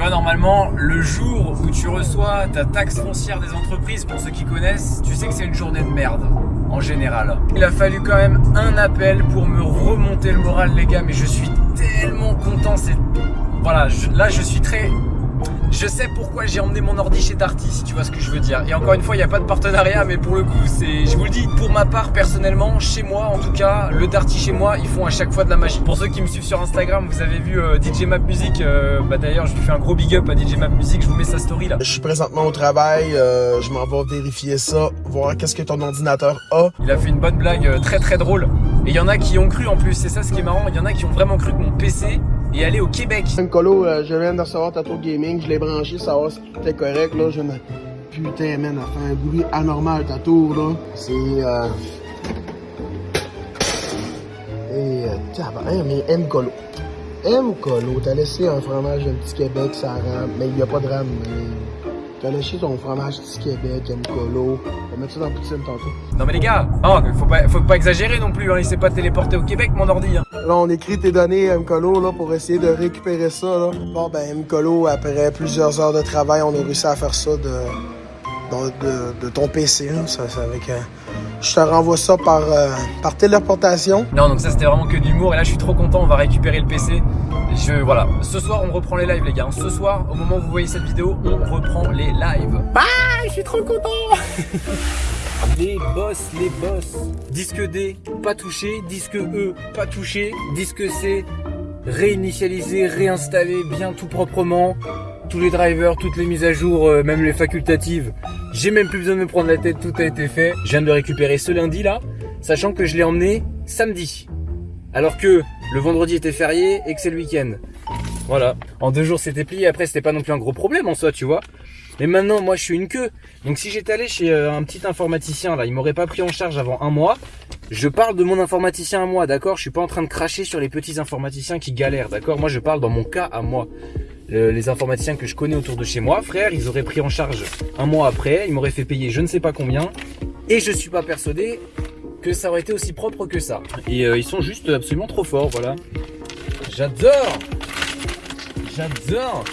Vois, normalement, le jour où tu reçois ta taxe foncière des entreprises, pour ceux qui connaissent, tu sais que c'est une journée de merde, en général. Il a fallu quand même un appel pour me remonter le moral, les gars, mais je suis tellement content. C'est Voilà, là, je suis très je sais pourquoi j'ai emmené mon ordi chez Darty, si tu vois ce que je veux dire. Et encore une fois, il n'y a pas de partenariat, mais pour le coup, c'est, je vous le dis, pour ma part, personnellement, chez moi, en tout cas, le Darty chez moi, ils font à chaque fois de la magie. Pour ceux qui me suivent sur Instagram, vous avez vu euh, DJ Map Music. Euh, bah d'ailleurs, je lui fais un gros big up à DJ Map Music. Je vous mets sa story là. Je suis présentement au travail. Euh, je m'en vais vérifier ça, voir qu'est-ce que ton ordinateur a. Il a fait une bonne blague très très drôle. Et il y en a qui ont cru en plus. C'est ça ce qui est marrant. Il y en a qui ont vraiment cru que mon PC et aller au Québec. Colo, euh, je viens de recevoir Tato Gaming, je l'ai branché, savoir si tout est correct, là, je me... Putain, man, elle fait un bruit anormal, ta tour, là. C'est, euh... Et, euh, mais M Colo. M Colo, t'as laissé un fromage d'un petit Québec, ça rame, mais il n'y a pas de rame, mais... T'as lâché ton fromage petit Québec, M Colo. On va mettre ça dans la poutine tantôt. Non mais les gars, oh, faut, pas, faut pas exagérer non plus, hein. il s'est pas téléporté au Québec mon ordi. Hein. Là on écrit tes données à Mcolo là, pour essayer de récupérer ça. Là. Bon ben Mcolo, après plusieurs heures de travail, on a réussi à faire ça de, de, de, ton PC. Hein. Ça, avec, euh, je te renvoie ça par, euh, par téléportation. Non donc ça c'était vraiment que d'humour et là je suis trop content, on va récupérer le PC. Je, voilà, ce soir on reprend les lives les gars. Ce soir, au moment où vous voyez cette vidéo, on reprend les lives. Bye, je suis trop content Les boss, les boss. Disque D, pas touché. Disque E, pas touché. Disque C, réinitialisé, réinstallé, bien tout proprement. Tous les drivers, toutes les mises à jour, euh, même les facultatives. J'ai même plus besoin de me prendre la tête, tout a été fait. Je viens de le récupérer ce lundi là, sachant que je l'ai emmené samedi. Alors que le vendredi était férié et que c'est le week-end. Voilà. En deux jours c'était plié, après c'était pas non plus un gros problème en soi, tu vois. Mais maintenant, moi je suis une queue. Donc si j'étais allé chez euh, un petit informaticien, là, il m'aurait pas pris en charge avant un mois. Je parle de mon informaticien à moi, d'accord? Je suis pas en train de cracher sur les petits informaticiens qui galèrent, d'accord? Moi je parle dans mon cas à moi. Les informaticiens que je connais autour de chez moi, frère, ils auraient pris en charge un mois après, ils m'auraient fait payer je ne sais pas combien. Et je suis pas persuadé que ça aurait été aussi propre que ça. Et euh, ils sont juste absolument trop forts, voilà. J'adore J'adore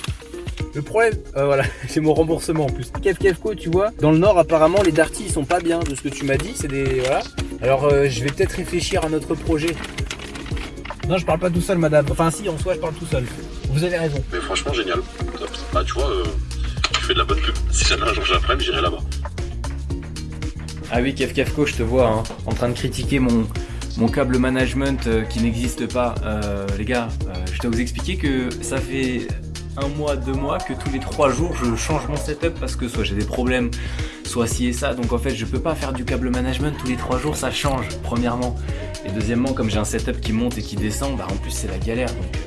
le problème, euh, voilà, c'est mon remboursement en plus. Kev Kevco, tu vois, dans le nord, apparemment, les Darty, ils sont pas bien de ce que tu m'as dit. C'est des. Voilà. Alors, euh, je vais peut-être réfléchir à notre projet. Non, je parle pas tout seul, madame. Enfin, si, en soi, je parle tout seul. Vous avez raison. Mais franchement, génial. Bah, tu vois, tu fais de la bonne pub. Si jamais un jour j'apprends, j'irai là-bas. Ah oui, Kev Kevco, je te vois, hein, en train de critiquer mon, mon câble management euh, qui n'existe pas. Euh, les gars, euh, je dois vous expliquer que ça fait un mois, deux mois que tous les trois jours je change mon setup parce que soit j'ai des problèmes, soit ci et ça. Donc en fait, je peux pas faire du câble management tous les trois jours, ça change, premièrement. Et deuxièmement, comme j'ai un setup qui monte et qui descend, bah en plus c'est la galère. Euh,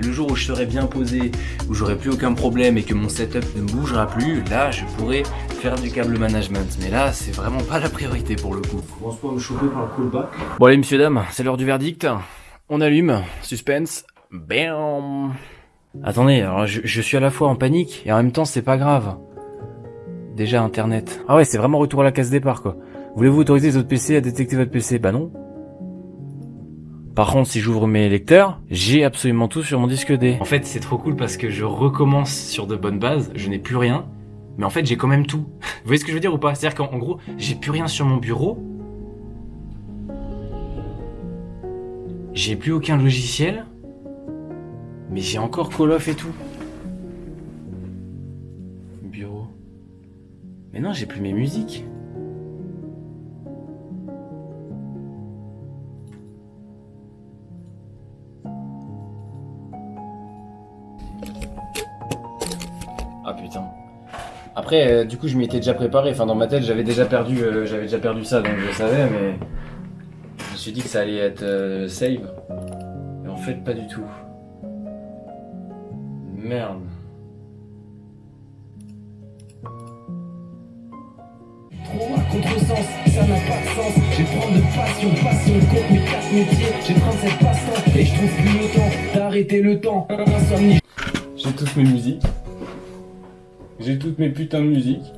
le jour où je serai bien posé, où j'aurai plus aucun problème et que mon setup ne bougera plus, là je pourrai faire du câble management. Mais là, c'est vraiment pas la priorité pour le coup. Commence pas à me choper par le callback. Bon allez messieurs dames, c'est l'heure du verdict. On allume, suspense, bam Attendez, alors je, je, suis à la fois en panique et en même temps c'est pas grave. Déjà internet. Ah ouais, c'est vraiment retour à la case départ quoi. Voulez-vous autoriser les autres PC à détecter votre PC Bah non. Par contre, si j'ouvre mes lecteurs, j'ai absolument tout sur mon disque D. En fait, c'est trop cool parce que je recommence sur de bonnes bases, je n'ai plus rien, mais en fait, j'ai quand même tout. Vous voyez ce que je veux dire ou pas? C'est-à-dire qu'en gros, j'ai plus rien sur mon bureau. J'ai plus aucun logiciel, mais j'ai encore Call of et tout. Bureau. Mais non, j'ai plus mes musiques. Après, euh, du coup, je m'y étais déjà préparé. Enfin, dans ma tête, j'avais déjà perdu, euh, j'avais déjà perdu ça, donc je savais, mais je me suis dit que ça allait être euh, save. Et en fait, pas du tout. Merde. Trop à contresens, ça n'a pas de sens. J'ai prendre de passion, passion contre mes quatre métiers. J'ai 37 passants et je trouve plus le temps d'arrêter le temps. Insomnie. J'ai toutes mes musiques. J'ai toutes mes putains de musiques.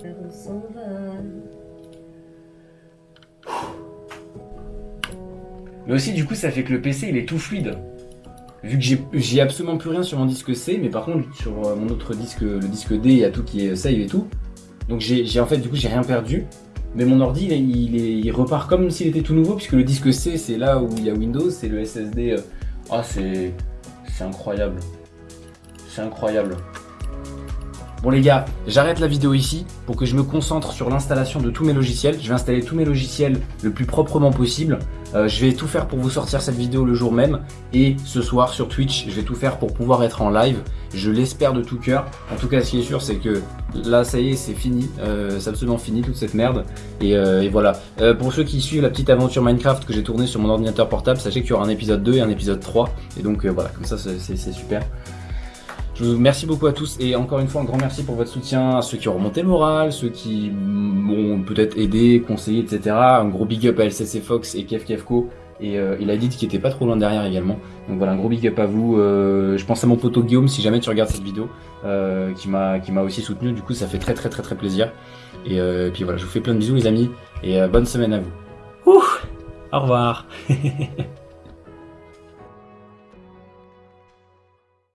Mais aussi, du coup, ça fait que le PC, il est tout fluide. vu que j'ai- absolument plus rien sur mon disque C, mais par contre sur euh, mon autre disque, le disque D, il y a tout qui est save et tout. Donc j'ai en fait du coup j'ai rien perdu. Mais mon ordi il, est- il, est- il repart comme s'il était tout nouveau puisque le disque C c'est là où il y a Windows, c'est le SSD. euh, Ah c'est c'est incroyable, c'est incroyable. Bon les gars, j'arrête la vidéo ici pour que je me concentre sur l'installation de tous mes logiciels. Je vais installer tous mes logiciels le plus proprement possible. Euh, je vais tout faire pour vous sortir cette vidéo le jour même. Et ce soir sur Twitch, je vais tout faire pour pouvoir être en live. Je l'espère de tout cœur. En tout cas, ce qui est sûr, c'est que là, ça y est, c'est fini. Euh, c'est absolument fini toute cette merde. Et, euh, et voilà. Pour ceux qui suivent la petite aventure Minecraft que j'ai tournée sur mon ordinateur portable, sachez qu'il y aura un épisode 2 et un épisode 3. Et donc voilà, comme ça, c'est super. Je vous remercie beaucoup à tous et encore une fois un grand merci pour votre soutien à ceux qui ont remonté le moral, ceux qui m'ont peut-être aidé, conseillé, etc. Un gros big up à LCC Fox et Kev et euh, il a dit qu'il était pas trop loin derrière également. Donc voilà un gros big up à vous. Euh, je pense à mon poteau Guillaume si jamais tu regardes cette vidéo, euh, qui m'a qui m'a aussi soutenu. Du coup ça fait très très très très plaisir. Et, euh, et puis voilà je vous fais plein de bisous les amis et bonne semaine à vous. Ouh, au revoir.